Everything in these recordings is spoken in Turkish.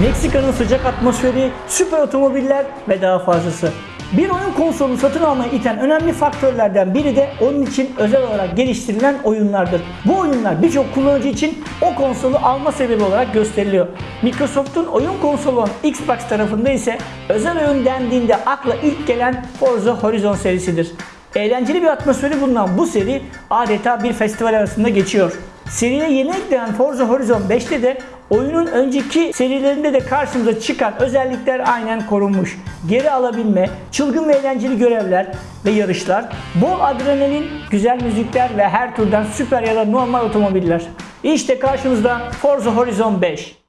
Meksika'nın sıcak atmosferi, süper otomobiller ve daha fazlası. Bir oyun konsolunu satın almaya iten önemli faktörlerden biri de onun için özel olarak geliştirilen oyunlardır. Bu oyunlar birçok kullanıcı için o konsolu alma sebebi olarak gösteriliyor. Microsoft'un oyun konsolu olan Xbox tarafında ise özel oyun dendiğinde akla ilk gelen Forza Horizon serisidir. Eğlenceli bir atmosferi bulunan bu seri adeta bir festival arasında geçiyor. Seriye yeni eklenen Forza Horizon 5'te de oyunun önceki serilerinde de karşımıza çıkan özellikler aynen korunmuş. Geri alabilme, çılgın ve eğlenceli görevler ve yarışlar, bol adrenalin, güzel müzikler ve her türden süper ya da normal otomobiller. İşte karşınızda Forza Horizon 5.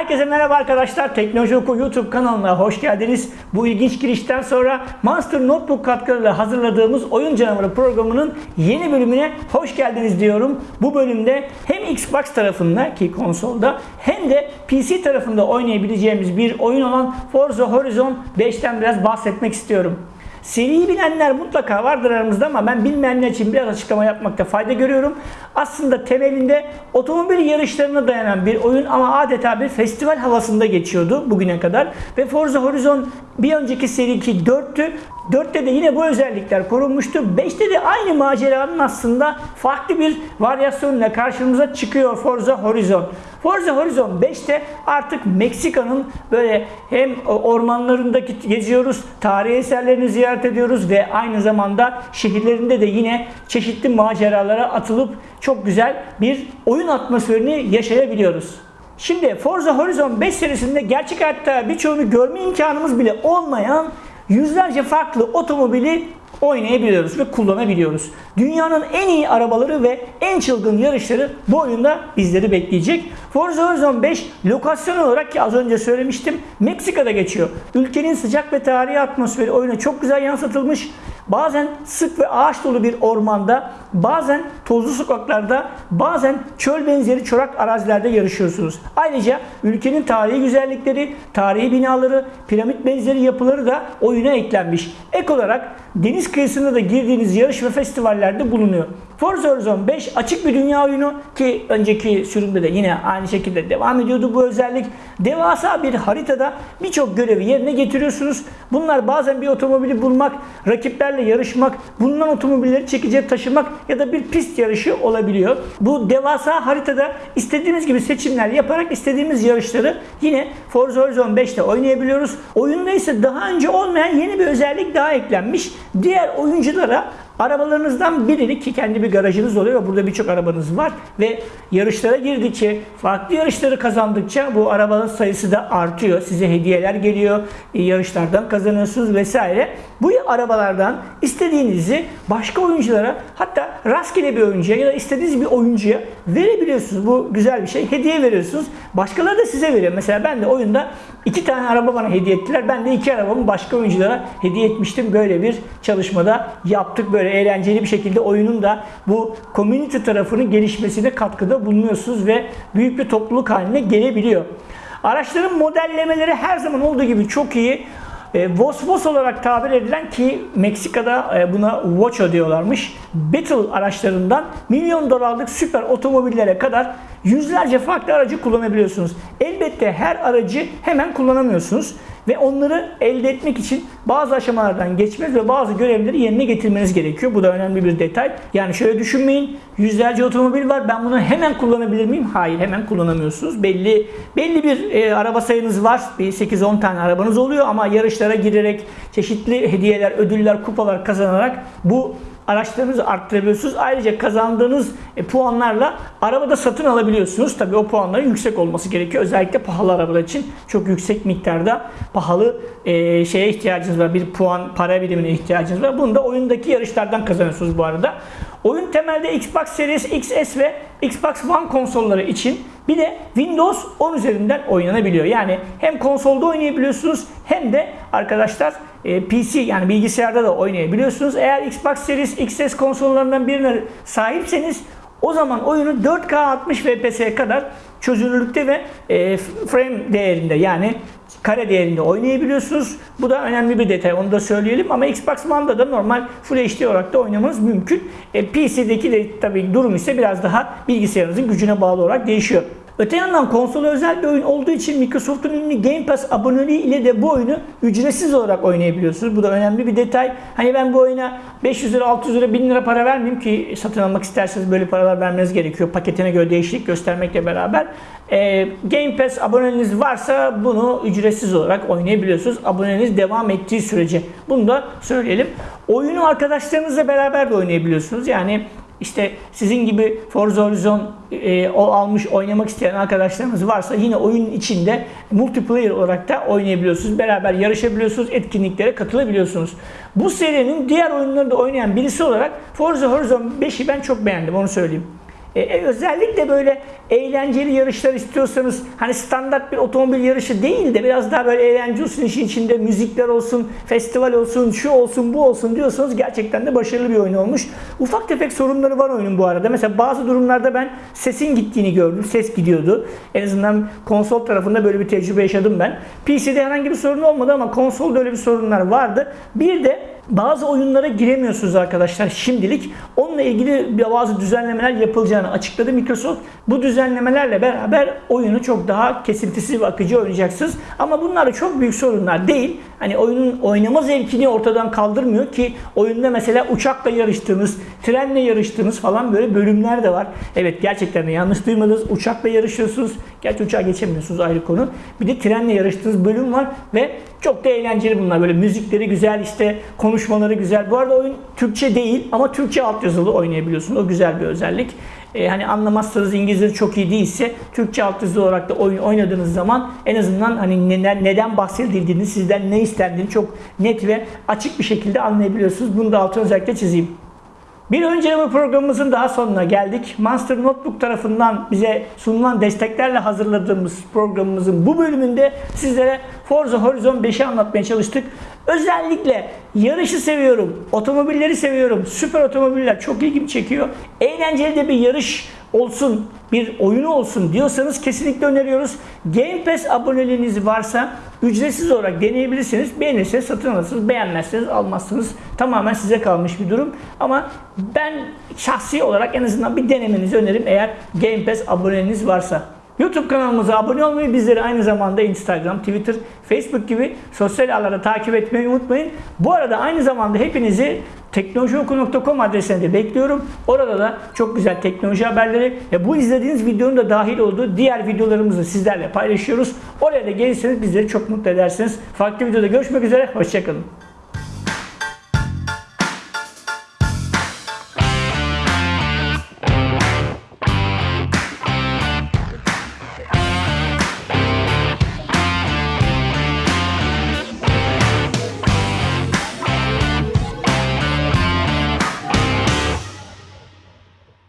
Herkese merhaba arkadaşlar. Teknoloji Oku YouTube kanalına hoş geldiniz. Bu ilginç girişten sonra Monster Notebook katkılarıyla hazırladığımız Oyun Canavarı programının yeni bölümüne hoş geldiniz diyorum. Bu bölümde hem Xbox tarafında ki konsolda hem de PC tarafında oynayabileceğimiz bir oyun olan Forza Horizon 5'ten biraz bahsetmek istiyorum. Seriyi bilenler mutlaka vardır aramızda ama ben bilmeyenler için biraz açıklama yapmakta fayda görüyorum. Aslında temelinde otomobil yarışlarına dayanan bir oyun ama adeta bir festival havasında geçiyordu bugüne kadar. Ve Forza Horizon bir önceki seri ki 4'tü. 4'te de yine bu özellikler korunmuştu. 5'te de aynı maceranın aslında farklı bir varyasyonuyla karşımıza çıkıyor Forza Horizon. Forza Horizon 5'te artık Meksika'nın böyle hem ormanlarındaki geziyoruz, tarihi eserlerini ziyaret ediyoruz ve aynı zamanda şehirlerinde de yine çeşitli maceralara atılıp çok güzel bir oyun atmosferini yaşayabiliyoruz. Şimdi Forza Horizon 5 serisinde gerçek hayatta birçoğunu görme imkanımız bile olmayan yüzlerce farklı otomobili oynayabiliyoruz ve kullanabiliyoruz. Dünyanın en iyi arabaları ve en çılgın yarışları bu oyunda bizleri bekleyecek. Forza Horizon 5 lokasyon olarak ki az önce söylemiştim Meksika'da geçiyor. Ülkenin sıcak ve tarihi atmosferi oyuna çok güzel yansıtılmış. Bazen sık ve ağaç dolu bir ormanda, bazen tozlu sokaklarda, bazen çöl benzeri çorak arazilerde yarışıyorsunuz. Ayrıca ülkenin tarihi güzellikleri, tarihi binaları, piramit benzeri yapıları da oyuna eklenmiş. Ek olarak deniz kıyısında da girdiğiniz yarış ve festivallerde bulunuyor. Forza Horizon 5 açık bir dünya oyunu ki önceki sürümde de yine aynı şekilde devam ediyordu bu özellik. Devasa bir haritada birçok görevi yerine getiriyorsunuz. Bunlar bazen bir otomobili bulmak, rakiplerle yarışmak, bulunan otomobilleri çekici taşımak ya da bir pist yarışı olabiliyor. Bu devasa haritada istediğimiz gibi seçimler yaparak istediğimiz yarışları yine Forza Horizon 5'te oynayabiliyoruz. Oyunda ise daha önce olmayan yeni bir özellik daha eklenmiş. Diğer oyunculara Arabalarınızdan birini ki kendi bir garajınız oluyor burada birçok arabanız var ve yarışlara girdikçe, farklı yarışları kazandıkça bu arabanın sayısı da artıyor. Size hediyeler geliyor, e, yarışlardan kazanıyorsunuz vesaire. Bu arabalardan istediğinizi başka oyunculara hatta rastgele bir oyuncuya ya da istediğiniz bir oyuncuya verebiliyorsunuz. Bu güzel bir şey. Hediye veriyorsunuz. Başkaları da size veriyor. Mesela ben de oyunda iki tane araba bana hediye ettiler. Ben de iki arabamı başka oyunculara hediye etmiştim. Böyle bir çalışmada yaptık. Böyle eğlenceli bir şekilde oyunun da bu community tarafının gelişmesine katkıda bulunuyorsunuz ve büyük bir topluluk haline gelebiliyor. Araçların modellemeleri her zaman olduğu gibi çok iyi. E, Vos Vos olarak tabir edilen ki Meksika'da e, buna Vocho diyorlarmış. Battle araçlarından milyon dolarlık süper otomobillere kadar yüzlerce farklı aracı kullanabiliyorsunuz. Elbette her aracı hemen kullanamıyorsunuz ve onları elde etmek için bazı aşamalardan geçmeniz ve bazı görevleri yerine getirmeniz gerekiyor. Bu da önemli bir detay. Yani şöyle düşünmeyin. Yüzlerce otomobil var. Ben bunu hemen kullanabilir miyim? Hayır, hemen kullanamıyorsunuz. Belli belli bir e, araba sayınız var. Bir 8-10 tane arabanız oluyor ama yarışlara girerek çeşitli hediyeler, ödüller, kupalar kazanarak bu araçlarınızı arttırabiliyorsunuz. Ayrıca kazandığınız e, puanlarla arabada satın alabiliyorsunuz. Tabii o puanların yüksek olması gerekiyor. Özellikle pahalı arabalar için çok yüksek miktarda pahalı e, şeye ihtiyacınız var. Bir puan para birimine ihtiyacınız var. Bunu da oyundaki yarışlardan kazanıyorsunuz bu arada. Oyun temelde Xbox Series XS ve Xbox One konsolları için bir de Windows 10 üzerinden oynanabiliyor. Yani hem konsolda oynayabiliyorsunuz hem de arkadaşlar e, PC yani bilgisayarda da oynayabiliyorsunuz. Eğer Xbox Series XS konsollarından birine sahipseniz O zaman oyunu 4K 60 FPS'ye kadar çözünürlükte ve e, frame değerinde yani kare değerinde oynayabiliyorsunuz. Bu da önemli bir detay onu da söyleyelim ama Xbox One'da da normal Full HD olarak da oynamanız mümkün. E, PC'deki de tabii durum ise biraz daha bilgisayarınızın gücüne bağlı olarak değişiyor. Öte yandan konsola özel bir oyun olduğu için Microsoft'un ünlü Game Pass aboneliği ile de bu oyunu ücretsiz olarak oynayabiliyorsunuz. Bu da önemli bir detay. Hani ben bu oyuna 500 lira, 600 lira, 1000 lira para vermeyeyim ki satın almak isterseniz böyle paralar vermeniz gerekiyor. Paketine göre değişiklik göstermekle beraber. Ee, Game Pass aboneliğiniz varsa bunu ücretsiz olarak oynayabiliyorsunuz. Aboneliğiniz devam ettiği sürece. Bunu da söyleyelim. Oyunu arkadaşlarınızla beraber de oynayabiliyorsunuz. Yani işte sizin gibi Forza Horizon e, o almış oynamak isteyen arkadaşlarınız varsa yine oyun içinde multiplayer olarak da oynayabiliyorsunuz. Beraber yarışabiliyorsunuz, etkinliklere katılabiliyorsunuz. Bu serinin diğer oyunları da oynayan birisi olarak Forza Horizon 5'i ben çok beğendim onu söyleyeyim. E, özellikle böyle eğlenceli yarışlar istiyorsanız hani standart bir otomobil yarışı değil de biraz daha böyle eğlence olsun işin içinde müzikler olsun, festival olsun, şu olsun, bu olsun diyorsanız gerçekten de başarılı bir oyun olmuş. Ufak tefek sorunları var oyunun bu arada. Mesela bazı durumlarda ben sesin gittiğini gördüm. Ses gidiyordu. En azından konsol tarafında böyle bir tecrübe yaşadım ben. PC'de herhangi bir sorun olmadı ama konsolda öyle bir sorunlar vardı. Bir de bazı oyunlara giremiyorsunuz arkadaşlar şimdilik. Onunla ilgili bazı düzenlemeler yapılacağını açıkladı Microsoft. Bu düzenlemelerle beraber oyunu çok daha kesintisiz ve akıcı oynayacaksınız. Ama bunlar da çok büyük sorunlar değil. Hani oyunun oynama zevkini ortadan kaldırmıyor ki oyunda mesela uçakla yarıştığınız, trenle yarıştığınız falan böyle bölümler de var. Evet gerçekten de yanlış duymadınız. Uçakla yarışıyorsunuz. Gerçi uçağa geçemiyorsunuz ayrı konu. Bir de trenle yarıştığınız bölüm var ve çok da eğlenceli bunlar. Böyle müzikleri güzel işte konuşmaları güzel. Bu arada oyun Türkçe değil ama Türkçe altyazılı oynayabiliyorsunuz. O güzel bir özellik. Ee, hani anlamazsanız İngilizce çok iyi değilse Türkçe altyazılı olarak da oyun oynadığınız zaman en azından hani neden, neden bahsedildiğini, sizden ne istendiğini çok net ve açık bir şekilde anlayabiliyorsunuz. Bunu da altına özellikle çizeyim. Bir önceki programımızın daha sonuna geldik. Monster Notebook tarafından bize sunulan desteklerle hazırladığımız programımızın bu bölümünde sizlere Forza Horizon 5'i anlatmaya çalıştık. Özellikle yarışı seviyorum, otomobilleri seviyorum, süper otomobiller çok ilgimi çekiyor. Eğlenceli de bir yarış olsun, bir oyunu olsun diyorsanız kesinlikle öneriyoruz. Game Pass aboneliğiniz varsa ücretsiz olarak deneyebilirsiniz. Beğenirseniz satın alırsınız, beğenmezseniz almazsınız. Tamamen size kalmış bir durum. Ama ben şahsi olarak en azından bir denemenizi öneririm eğer Game Pass aboneliğiniz varsa. YouTube kanalımıza abone olmayı, bizleri aynı zamanda Instagram, Twitter, Facebook gibi sosyal ağlarda takip etmeyi unutmayın. Bu arada aynı zamanda hepinizi teknolojioku.com adresine de bekliyorum. Orada da çok güzel teknoloji haberleri ve bu izlediğiniz videonun da dahil olduğu diğer videolarımızı sizlerle paylaşıyoruz. Oraya da gelirseniz bizleri çok mutlu edersiniz. Farklı videoda görüşmek üzere, hoşçakalın.